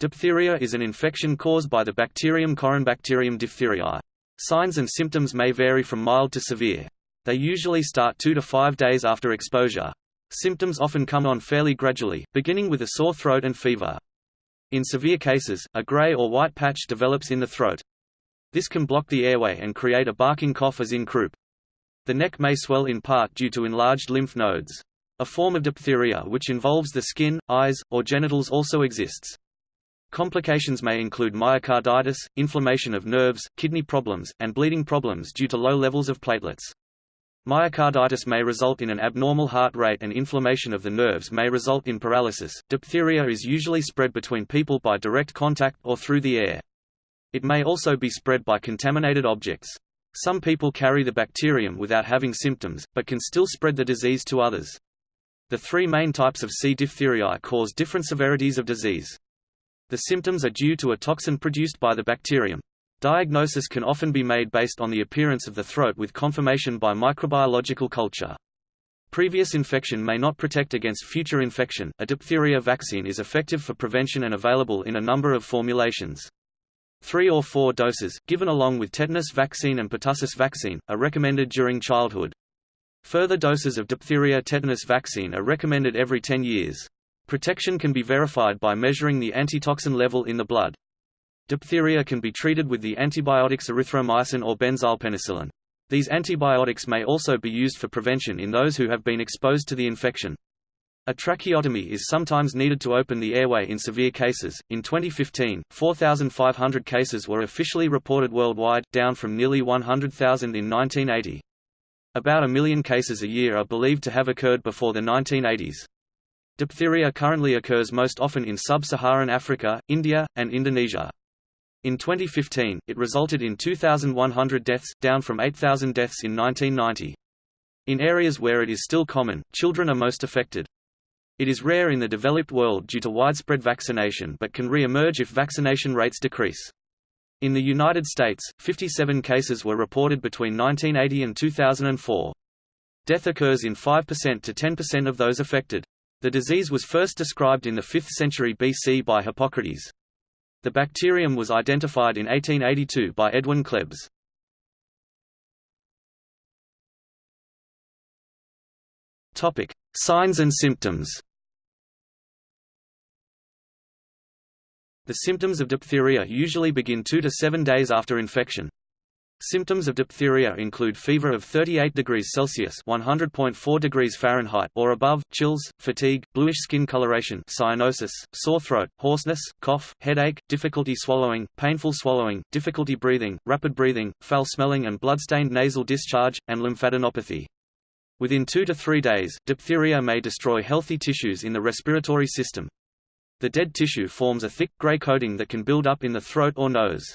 Diphtheria is an infection caused by the bacterium Corynebacterium diphtheriae. Signs and symptoms may vary from mild to severe. They usually start two to five days after exposure. Symptoms often come on fairly gradually, beginning with a sore throat and fever. In severe cases, a gray or white patch develops in the throat. This can block the airway and create a barking cough as in croup. The neck may swell in part due to enlarged lymph nodes. A form of diphtheria which involves the skin, eyes, or genitals also exists. Complications may include myocarditis, inflammation of nerves, kidney problems, and bleeding problems due to low levels of platelets. Myocarditis may result in an abnormal heart rate and inflammation of the nerves may result in paralysis. Diphtheria is usually spread between people by direct contact or through the air. It may also be spread by contaminated objects. Some people carry the bacterium without having symptoms, but can still spread the disease to others. The three main types of C. diphtheriae cause different severities of disease. The symptoms are due to a toxin produced by the bacterium. Diagnosis can often be made based on the appearance of the throat with confirmation by microbiological culture. Previous infection may not protect against future infection. A diphtheria vaccine is effective for prevention and available in a number of formulations. Three or four doses, given along with tetanus vaccine and pertussis vaccine, are recommended during childhood. Further doses of diphtheria tetanus vaccine are recommended every 10 years. Protection can be verified by measuring the antitoxin level in the blood. Diphtheria can be treated with the antibiotics erythromycin or benzylpenicillin. These antibiotics may also be used for prevention in those who have been exposed to the infection. A tracheotomy is sometimes needed to open the airway in severe cases. In 2015, 4,500 cases were officially reported worldwide, down from nearly 100,000 in 1980. About a million cases a year are believed to have occurred before the 1980s. Diphtheria currently occurs most often in sub-Saharan Africa, India, and Indonesia. In 2015, it resulted in 2,100 deaths, down from 8,000 deaths in 1990. In areas where it is still common, children are most affected. It is rare in the developed world due to widespread vaccination but can re-emerge if vaccination rates decrease. In the United States, 57 cases were reported between 1980 and 2004. Death occurs in 5% to 10% of those affected. The disease was first described in the 5th century BC by Hippocrates. The bacterium was identified in 1882 by Edwin Klebs. Topic: Signs and symptoms. The symptoms of diphtheria usually begin 2 to 7 days after infection. Symptoms of diphtheria include fever of 38 degrees Celsius (100.4 degrees Fahrenheit) or above, chills, fatigue, bluish skin coloration, cyanosis, sore throat, hoarseness, cough, headache, difficulty swallowing, painful swallowing, difficulty breathing, rapid breathing, foul smelling and blood-stained nasal discharge, and lymphadenopathy. Within 2 to 3 days, diphtheria may destroy healthy tissues in the respiratory system. The dead tissue forms a thick, gray coating that can build up in the throat or nose.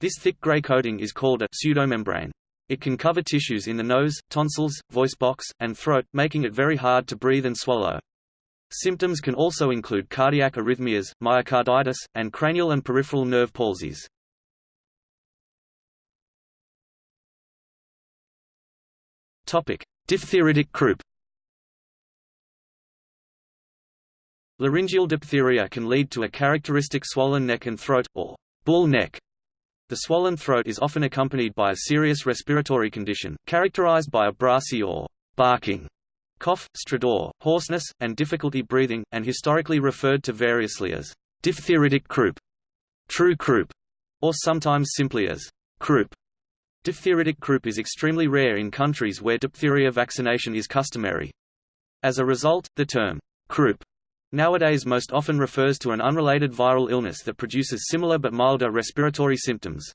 This thick gray coating is called a pseudomembrane. It can cover tissues in the nose, tonsils, voice box, and throat, making it very hard to breathe and swallow. Symptoms can also include cardiac arrhythmias, myocarditis, and cranial and peripheral nerve palsies. Topic: Diphtheritic croup. Laryngeal diphtheria can lead to a characteristic swollen neck and throat, or bull neck, the swollen throat is often accompanied by a serious respiratory condition, characterized by a brassy or barking cough, stridor, hoarseness, and difficulty breathing, and historically referred to variously as diphtheritic croup, true croup, or sometimes simply as croup. Diphtheritic croup is extremely rare in countries where diphtheria vaccination is customary. As a result, the term croup nowadays most often refers to an unrelated viral illness that produces similar but milder respiratory symptoms.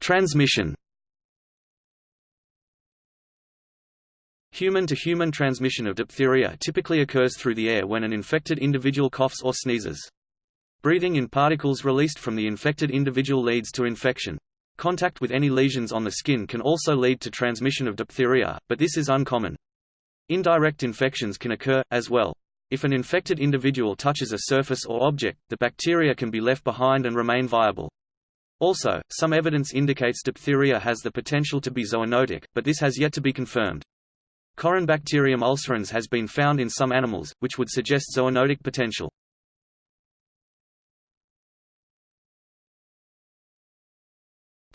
Transmission. Human-to-human -human transmission of diphtheria typically occurs through the air when an infected individual coughs or sneezes. Breathing in particles released from the infected individual leads to infection. Contact with any lesions on the skin can also lead to transmission of diphtheria, but this is uncommon. Indirect infections can occur, as well. If an infected individual touches a surface or object, the bacteria can be left behind and remain viable. Also, some evidence indicates diphtheria has the potential to be zoonotic, but this has yet to be confirmed. Corynebacterium ulcerans has been found in some animals, which would suggest zoonotic potential.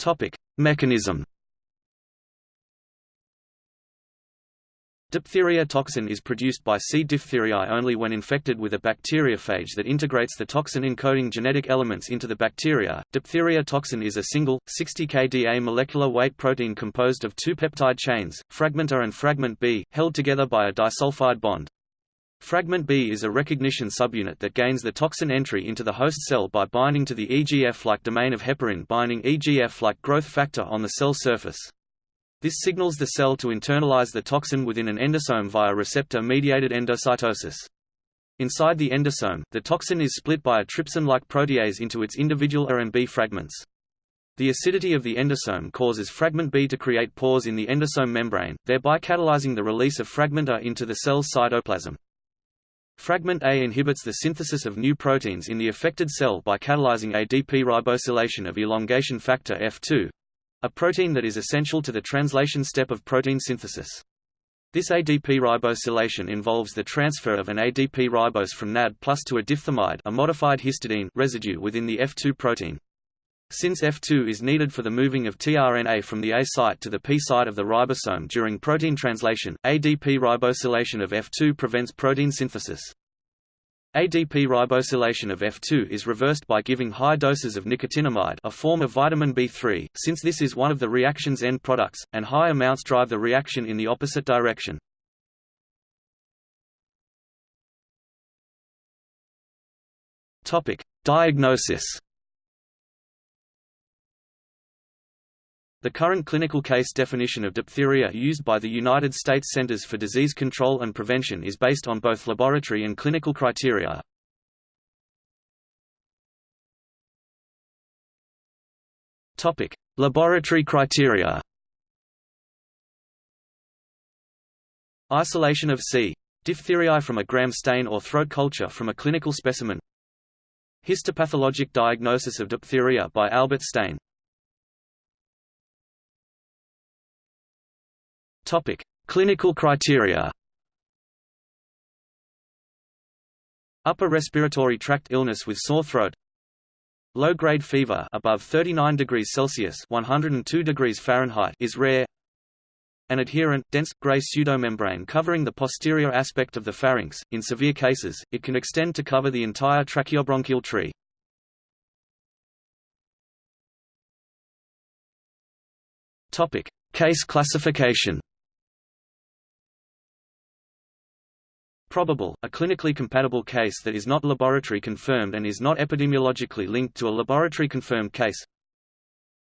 Topic: Mechanism. Diphtheria toxin is produced by C. diphtheriae only when infected with a bacteriophage that integrates the toxin-encoding genetic elements into the bacteria. Diphtheria toxin is a single, 60 kDa molecular weight protein composed of two peptide chains, fragment A and fragment B, held together by a disulfide bond. Fragment B is a recognition subunit that gains the toxin entry into the host cell by binding to the EGF-like domain of heparin binding EGF-like growth factor on the cell surface. This signals the cell to internalize the toxin within an endosome via receptor-mediated endocytosis. Inside the endosome, the toxin is split by a trypsin-like protease into its individual A and B fragments. The acidity of the endosome causes fragment B to create pores in the endosome membrane, thereby catalyzing the release of fragment A into the cell's cytoplasm. Fragment A inhibits the synthesis of new proteins in the affected cell by catalyzing ADP ribosylation of elongation factor F2 a protein that is essential to the translation step of protein synthesis. This ADP ribosylation involves the transfer of an ADP ribose from NAD plus to a diphthamide a modified histidine residue within the F2 protein. Since F2 is needed for the moving of tRNA from the A site to the P site of the ribosome during protein translation, ADP ribosylation of F2 prevents protein synthesis. ADP ribosylation of F2 is reversed by giving high doses of nicotinamide a form of vitamin B3, since this is one of the reaction's end products, and high amounts drive the reaction in the opposite direction. Diagnosis The current clinical case definition of diphtheria used by the United States Centers for Disease Control and Prevention is based on both laboratory and clinical criteria. Topic: Laboratory criteria. Isolation of C. diphtheriae from a gram stain or throat culture from a clinical specimen. Histopathologic diagnosis of diphtheria by Albert Stain Topic: Clinical criteria. Upper respiratory tract illness with sore throat. Low-grade fever above 39 degrees Celsius (102 degrees Fahrenheit) is rare. An adherent, dense, gray pseudomembrane covering the posterior aspect of the pharynx. In severe cases, it can extend to cover the entire tracheobronchial tree. Topic: Case classification. Probable, a clinically compatible case that is not laboratory confirmed and is not epidemiologically linked to a laboratory confirmed case.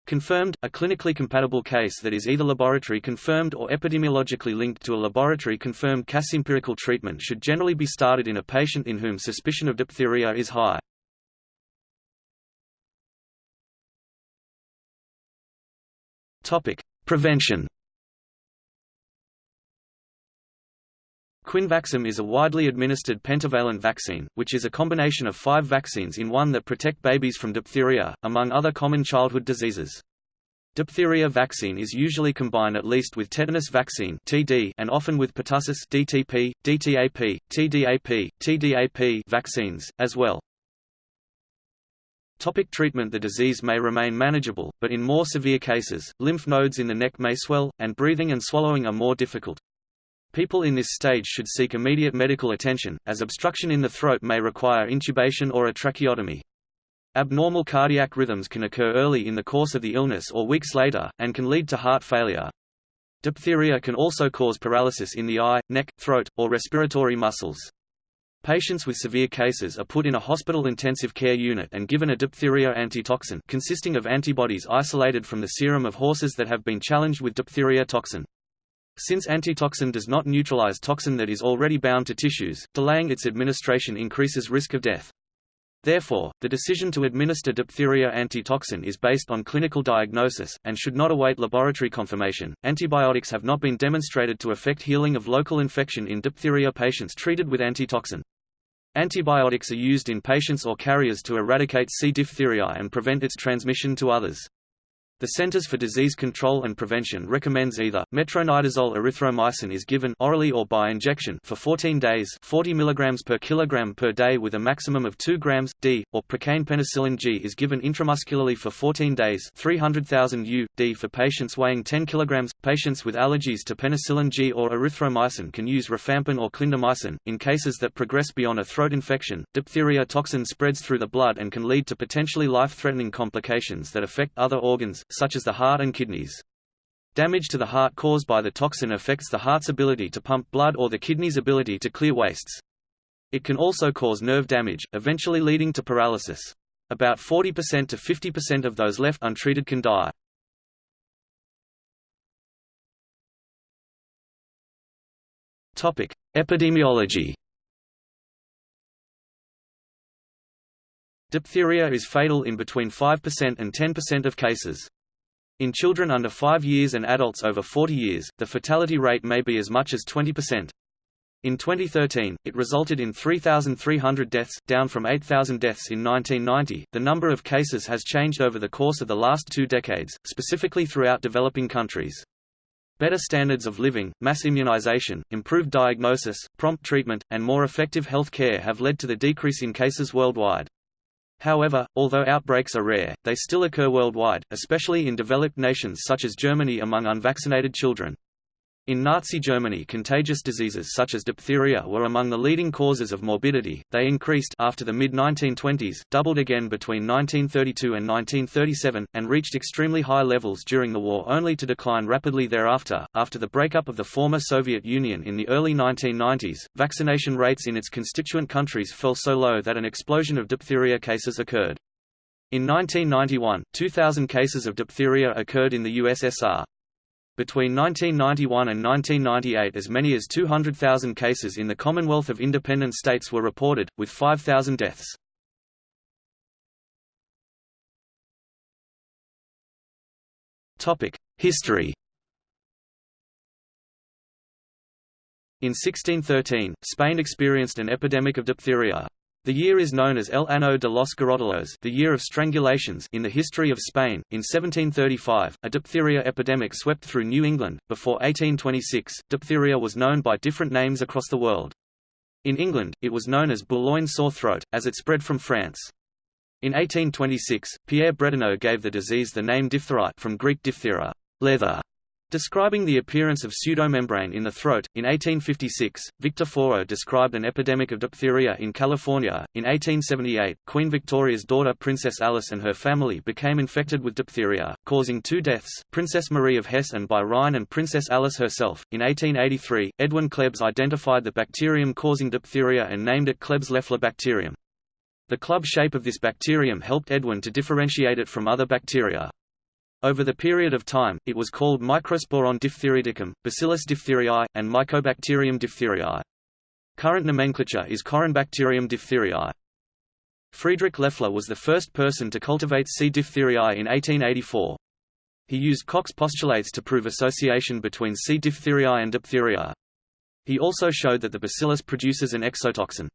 Confirmed, a clinically compatible case that is either laboratory confirmed or epidemiologically linked to a laboratory confirmed case. Empirical treatment should generally be started in a patient in whom suspicion of diphtheria is high. Prevention Quinvaxem is a widely administered pentavalent vaccine, which is a combination of five vaccines in one that protect babies from diphtheria, among other common childhood diseases. Diphtheria vaccine is usually combined at least with tetanus vaccine (TD) and often with pertussis (DTP, DTAP, TDAP, TDAP) vaccines as well. Topic treatment The disease may remain manageable, but in more severe cases, lymph nodes in the neck may swell, and breathing and swallowing are more difficult. People in this stage should seek immediate medical attention, as obstruction in the throat may require intubation or a tracheotomy. Abnormal cardiac rhythms can occur early in the course of the illness or weeks later, and can lead to heart failure. Diphtheria can also cause paralysis in the eye, neck, throat, or respiratory muscles. Patients with severe cases are put in a hospital intensive care unit and given a diphtheria antitoxin consisting of antibodies isolated from the serum of horses that have been challenged with diphtheria toxin. Since antitoxin does not neutralize toxin that is already bound to tissues, delaying its administration increases risk of death. Therefore, the decision to administer diphtheria antitoxin is based on clinical diagnosis, and should not await laboratory confirmation. Antibiotics have not been demonstrated to affect healing of local infection in diphtheria patients treated with antitoxin. Antibiotics are used in patients or carriers to eradicate C. diphtheria and prevent its transmission to others. The Centers for Disease Control and Prevention recommends either metronidazole erythromycin is given orally or by injection for 14 days, 40 mg per kilogram per day with a maximum of 2 grams d, or procaine penicillin G is given intramuscularly for 14 days, 300,000 U d for patients weighing 10 kg. Patients with allergies to penicillin G or erythromycin can use rifampin or clindamycin. In cases that progress beyond a throat infection, diphtheria toxin spreads through the blood and can lead to potentially life-threatening complications that affect other organs such as the heart and kidneys. Damage to the heart caused by the toxin affects the heart's ability to pump blood or the kidney's ability to clear wastes. It can also cause nerve damage, eventually leading to paralysis. About 40% to 50% of those left untreated can die. Topic: Epidemiology. Diphtheria is fatal in between 5% and 10% of cases. In children under 5 years and adults over 40 years, the fatality rate may be as much as 20%. In 2013, it resulted in 3,300 deaths, down from 8,000 deaths in 1990. The number of cases has changed over the course of the last two decades, specifically throughout developing countries. Better standards of living, mass immunization, improved diagnosis, prompt treatment, and more effective health care have led to the decrease in cases worldwide. However, although outbreaks are rare, they still occur worldwide, especially in developed nations such as Germany among unvaccinated children. In Nazi Germany contagious diseases such as diphtheria were among the leading causes of morbidity, they increased after the mid-1920s, doubled again between 1932 and 1937, and reached extremely high levels during the war only to decline rapidly thereafter. After the breakup of the former Soviet Union in the early 1990s, vaccination rates in its constituent countries fell so low that an explosion of diphtheria cases occurred. In 1991, 2,000 cases of diphtheria occurred in the USSR. Between 1991 and 1998 as many as 200,000 cases in the Commonwealth of Independent States were reported, with 5,000 deaths. History In 1613, Spain experienced an epidemic of diphtheria. The year is known as El Año de los Garrotillos the year of strangulations in the history of Spain. In 1735, a diphtheria epidemic swept through New England. Before 1826, diphtheria was known by different names across the world. In England, it was known as Boulogne sore throat, as it spread from France. In 1826, Pierre Bretonneau gave the disease the name diphtherite from Greek diphthera, leather, Describing the appearance of pseudomembrane in the throat, in 1856, Victor Fourgeaud described an epidemic of diphtheria in California. In 1878, Queen Victoria's daughter Princess Alice and her family became infected with diphtheria, causing two deaths Princess Marie of Hesse and by Rhine and Princess Alice herself. In 1883, Edwin Klebs identified the bacterium causing diphtheria and named it Klebs-Loeffler bacterium. The club shape of this bacterium helped Edwin to differentiate it from other bacteria. Over the period of time, it was called Microsporon diphtheriticum, Bacillus diphtheriae, and Mycobacterium diphtheriae. Current nomenclature is Corynebacterium diphtheriae. Friedrich Loeffler was the first person to cultivate C. diphtheriae in 1884. He used Koch's postulates to prove association between C. diphtheriae and diphtheria. He also showed that the bacillus produces an exotoxin.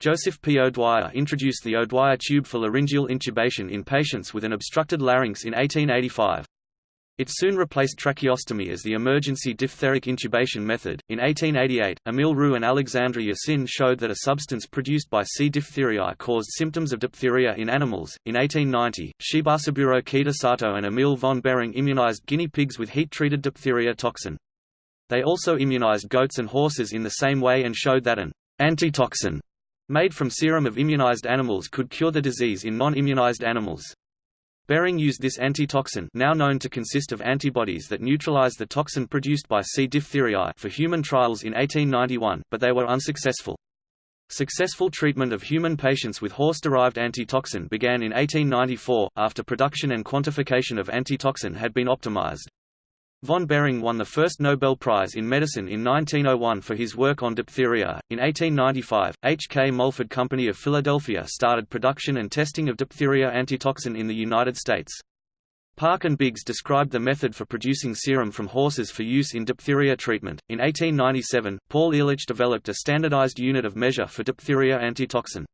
Joseph P. O'Dwyer introduced the O'Dwyer tube for laryngeal intubation in patients with an obstructed larynx in 1885. It soon replaced tracheostomy as the emergency diphtheric intubation method. In 1888, Emil Roux and Alexandre Yersin showed that a substance produced by C. diphtheriae caused symptoms of diphtheria in animals. In 1890, Shibasaburo Kitasato and Emil von Behring immunized guinea pigs with heat-treated diphtheria toxin. They also immunized goats and horses in the same way and showed that an antitoxin made from serum of immunized animals could cure the disease in non-immunized animals. Behring used this antitoxin now known to consist of antibodies that neutralize the toxin produced by C. diphtheriae for human trials in 1891, but they were unsuccessful. Successful treatment of human patients with horse-derived antitoxin began in 1894, after production and quantification of antitoxin had been optimized. Von Behring won the first Nobel Prize in Medicine in 1901 for his work on diphtheria. In 1895, H. K. Mulford Company of Philadelphia started production and testing of diphtheria antitoxin in the United States. Park and Biggs described the method for producing serum from horses for use in diphtheria treatment. In 1897, Paul Ehrlich developed a standardized unit of measure for diphtheria antitoxin.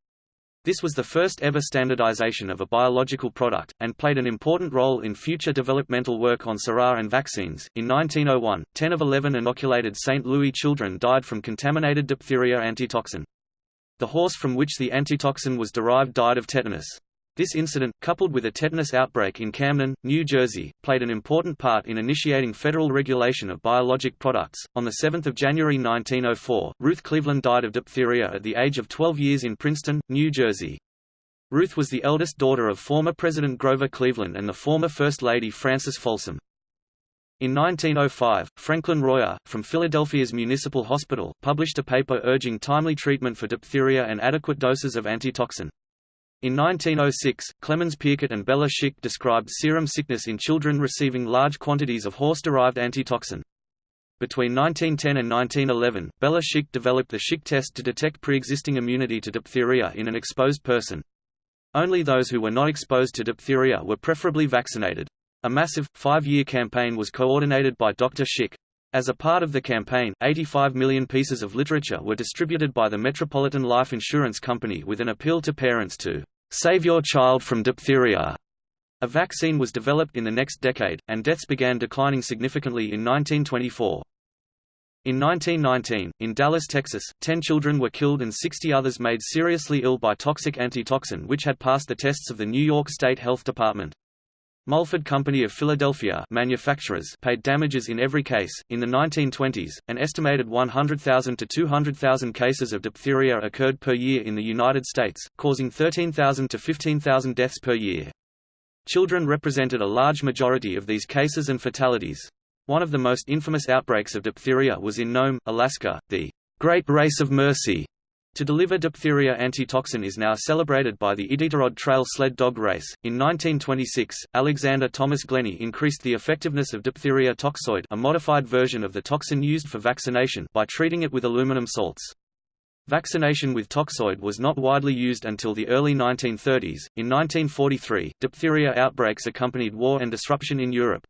This was the first ever standardization of a biological product, and played an important role in future developmental work on sera and vaccines. In 1901, 10 of 11 inoculated St. Louis children died from contaminated diphtheria antitoxin. The horse from which the antitoxin was derived died of tetanus. This incident, coupled with a tetanus outbreak in Camden, New Jersey, played an important part in initiating federal regulation of biologic products. On 7 January 1904, Ruth Cleveland died of diphtheria at the age of 12 years in Princeton, New Jersey. Ruth was the eldest daughter of former President Grover Cleveland and the former First Lady Frances Folsom. In 1905, Franklin Royer, from Philadelphia's Municipal Hospital, published a paper urging timely treatment for diphtheria and adequate doses of antitoxin. In 1906, Clemens Pirquet and Béla Schick described serum sickness in children receiving large quantities of horse-derived antitoxin. Between 1910 and 1911, Béla Schick developed the Schick test to detect pre-existing immunity to diphtheria in an exposed person. Only those who were not exposed to diphtheria were preferably vaccinated. A massive, five-year campaign was coordinated by Dr. Schick. As a part of the campaign, 85 million pieces of literature were distributed by the Metropolitan Life Insurance Company with an appeal to parents to save your child from diphtheria. A vaccine was developed in the next decade, and deaths began declining significantly in 1924. In 1919, in Dallas, Texas, 10 children were killed and 60 others made seriously ill by toxic antitoxin which had passed the tests of the New York State Health Department. Mulford Company of Philadelphia manufacturers paid damages in every case. In the 1920s, an estimated 100,000 to 200,000 cases of diphtheria occurred per year in the United States, causing 13,000 to 15,000 deaths per year. Children represented a large majority of these cases and fatalities. One of the most infamous outbreaks of diphtheria was in Nome, Alaska, the Great Race of Mercy, to deliver diphtheria antitoxin is now celebrated by the Iditarod Trail sled dog race. In 1926, Alexander Thomas Glenny increased the effectiveness of diphtheria toxoid, a modified version of the toxin used for vaccination, by treating it with aluminum salts. Vaccination with toxoid was not widely used until the early 1930s. In 1943, diphtheria outbreaks accompanied war and disruption in Europe.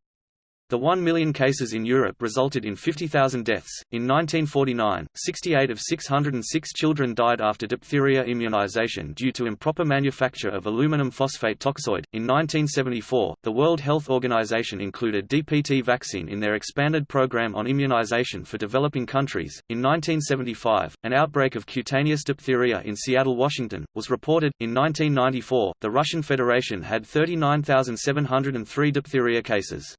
The 1 million cases in Europe resulted in 50,000 deaths. In 1949, 68 of 606 children died after diphtheria immunization due to improper manufacture of aluminum phosphate toxoid. In 1974, the World Health Organization included DPT vaccine in their expanded program on immunization for developing countries. In 1975, an outbreak of cutaneous diphtheria in Seattle, Washington, was reported. In 1994, the Russian Federation had 39,703 diphtheria cases.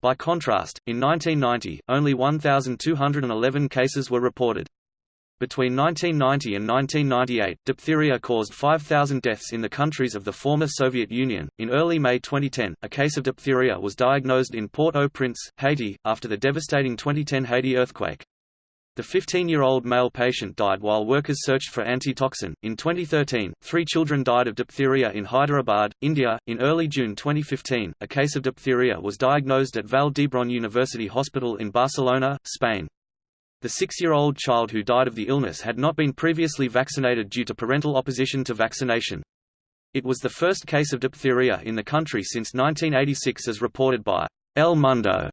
By contrast, in 1990, only 1,211 cases were reported. Between 1990 and 1998, diphtheria caused 5,000 deaths in the countries of the former Soviet Union. In early May 2010, a case of diphtheria was diagnosed in Port-au-Prince, Haiti, after the devastating 2010 Haiti earthquake. The 15-year-old male patient died while workers searched for antitoxin. In 2013, three children died of diphtheria in Hyderabad, India. In early June 2015, a case of diphtheria was diagnosed at Vall d'Hebron University Hospital in Barcelona, Spain. The six-year-old child who died of the illness had not been previously vaccinated due to parental opposition to vaccination. It was the first case of diphtheria in the country since 1986 as reported by El Mundo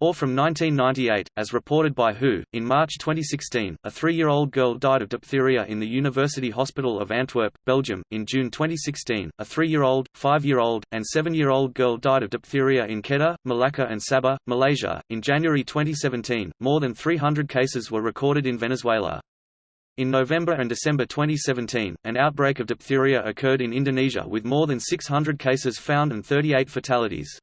or from 1998, as reported by WHO. In March 2016, a three-year-old girl died of diphtheria in the University Hospital of Antwerp, Belgium. In June 2016, a three-year-old, five-year-old, and seven-year-old girl died of diphtheria in Kedah, Malacca and Sabah, Malaysia. In January 2017, more than 300 cases were recorded in Venezuela. In November and December 2017, an outbreak of diphtheria occurred in Indonesia with more than 600 cases found and 38 fatalities.